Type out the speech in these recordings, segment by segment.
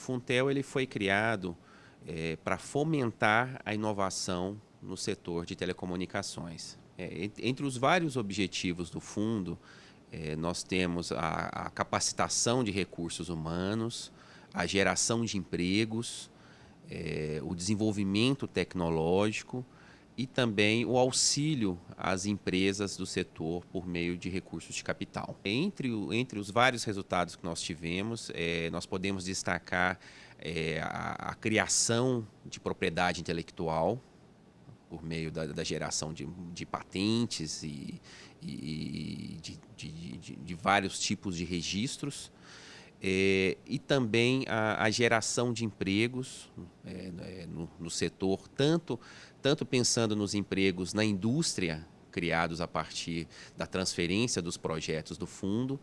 Funtel ele foi criado é, para fomentar a inovação no setor de telecomunicações. É, entre os vários objetivos do fundo, é, nós temos a, a, capacitação de recursos humanos, a geração de empregos, é, o desenvolvimento tecnológico e também o auxílio às empresas do setor por meio de recursos de capital. Entre, entre os vários resultados que nós tivemos, é, nós podemos destacar é, a, a, criação de propriedade intelectual por meio da, da geração de, de, patentes e, e de, de, de, vários tipos de registros. É, e também a, a, geração de empregos é, é, no, no, setor, tanto, tanto pensando nos empregos na indústria, criados a partir da transferência dos projetos do fundo,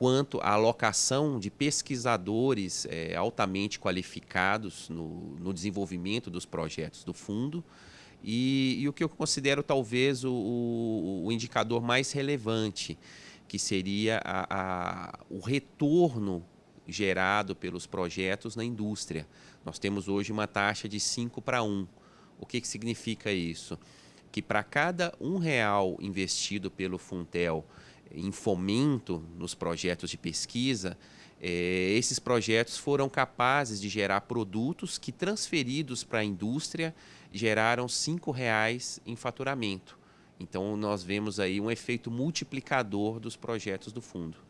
quanto a alocação de pesquisadores é, altamente qualificados no, no, desenvolvimento dos projetos do fundo. E, e o que eu considero talvez o, o, o indicador mais relevante, que seria a, a, o retorno gerado pelos projetos na indústria. Nós temos hoje uma taxa de 5 para 1. O que, que significa isso? Que para cada um real investido pelo Funtel em fomento nos projetos de pesquisa, eh, esses projetos foram capazes de gerar produtos que, transferidos para a indústria, geraram R$ reais em faturamento. Então, nós vemos aí um efeito multiplicador dos projetos do fundo.